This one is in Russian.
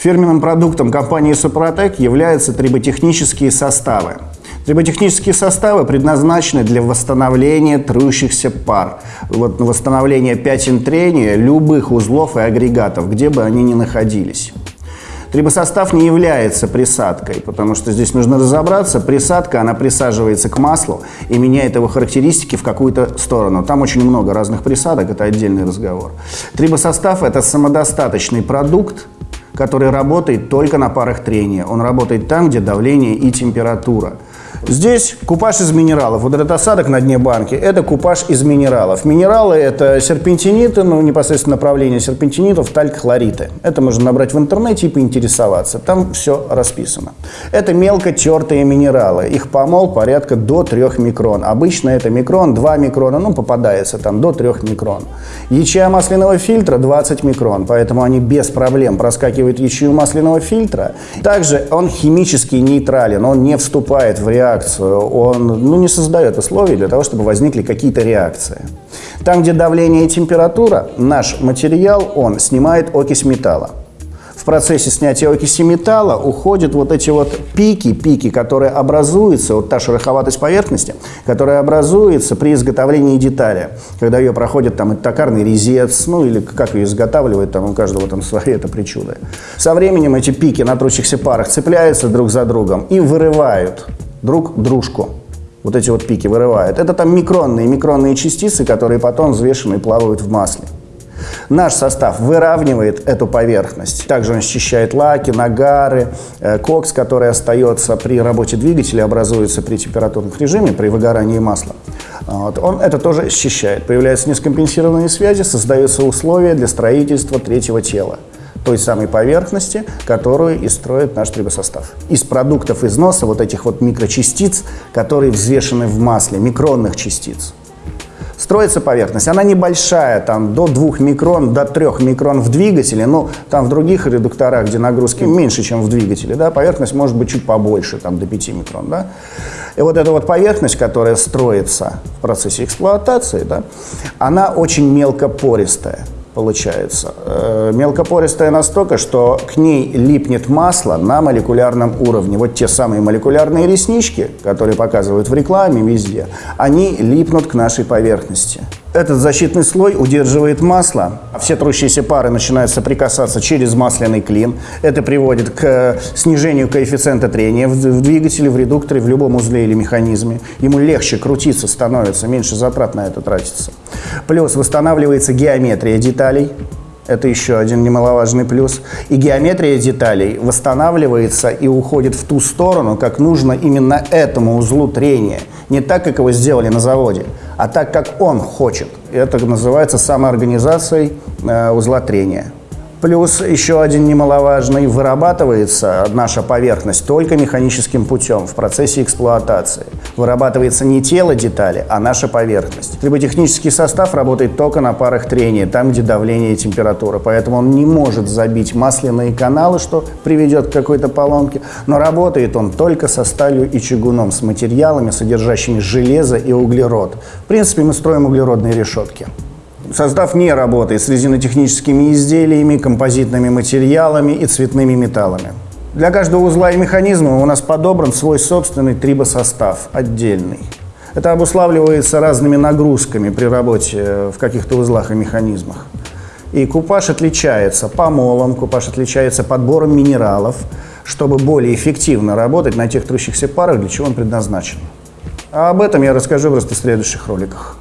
Фирменным продуктом компании «Супротек» являются триботехнические составы. Триботехнические составы предназначены для восстановления трущихся пар, вот восстановления пятен трения любых узлов и агрегатов, где бы они ни находились. Трибосостав не является присадкой, потому что здесь нужно разобраться. Присадка, она присаживается к маслу и меняет его характеристики в какую-то сторону. Там очень много разных присадок, это отдельный разговор. Трибосостав – это самодостаточный продукт, который работает только на парах трения. Он работает там, где давление и температура. Здесь купаж из минералов. Вот этот осадок на дне банки – это купаж из минералов. Минералы – это серпентиниты, ну, непосредственно направление серпентинитов, талькхлориты. Это можно набрать в интернете и поинтересоваться. Там все расписано. Это мелко тертые минералы. Их помол порядка до 3 микрон. Обычно это микрон, 2 микрона, ну, попадается там до 3 микрон. Ячея масляного фильтра 20 микрон, поэтому они без проблем проскакивают ячею масляного фильтра. Также он химически нейтрален, он не вступает в реакцию реакцию, он ну, не создает условий для того, чтобы возникли какие-то реакции. Там, где давление и температура, наш материал, он снимает окись металла в процессе снятия окиси металла уходят вот эти вот пики, пики, которые образуются, вот та шероховатость поверхности, которая образуется при изготовлении детали, когда ее проходит там токарный резец, ну или как ее изготавливают, там у каждого там свои это причуды. Со временем эти пики на трущихся парах цепляются друг за другом и вырывают друг дружку. Вот эти вот пики вырывают. Это там микронные, микронные частицы, которые потом взвешены и плавают в масле. Наш состав выравнивает эту поверхность. Также он счищает лаки, нагары, э, кокс, который остается при работе двигателя, образуется при температурных режиме, при выгорании масла. Вот. Он это тоже счищает. Появляются нескомпенсированные связи, создаются условия для строительства третьего тела той самой поверхности, которую и строит наш трибосостав. Из продуктов износа вот этих вот микрочастиц, которые взвешены в масле, микронных частиц. Строится поверхность, она небольшая, там до 2 микрон, до 3 микрон в двигателе, но там в других редукторах, где нагрузки меньше, чем в двигателе, да, поверхность может быть чуть побольше, там до 5 микрон. Да. И вот эта вот поверхность, которая строится в процессе эксплуатации, да, она очень мелкопористая получается. Э, мелкопористая настолько, что к ней липнет масло на молекулярном уровне. Вот те самые молекулярные реснички, которые показывают в рекламе везде, они липнут к нашей поверхности. Этот защитный слой удерживает масло. Все трущиеся пары начинают соприкасаться через масляный клин. Это приводит к снижению коэффициента трения в двигателе, в редукторе, в любом узле или механизме. Ему легче крутиться становится, меньше затрат на это тратится. Плюс восстанавливается геометрия деталей. Это еще один немаловажный плюс. И геометрия деталей восстанавливается и уходит в ту сторону, как нужно именно этому узлу трения. Не так, как его сделали на заводе, а так, как он хочет. Это называется самоорганизацией э, узла трения. Плюс еще один немаловажный, вырабатывается наша поверхность только механическим путем в процессе эксплуатации. Вырабатывается не тело детали, а наша поверхность. Триботехнический состав работает только на парах трения, там, где давление и температура. Поэтому он не может забить масляные каналы, что приведет к какой-то поломке. Но работает он только со сталью и чугуном, с материалами, содержащими железо и углерод. В принципе, мы строим углеродные решетки. Состав не работает с резинотехническими изделиями, композитными материалами и цветными металлами. Для каждого узла и механизма у нас подобран свой собственный трибосостав, отдельный. Это обуславливается разными нагрузками при работе в каких-то узлах и механизмах. И купаж отличается помолом, купаж отличается подбором минералов, чтобы более эффективно работать на тех трущихся парах, для чего он предназначен. А об этом я расскажу просто в следующих роликах.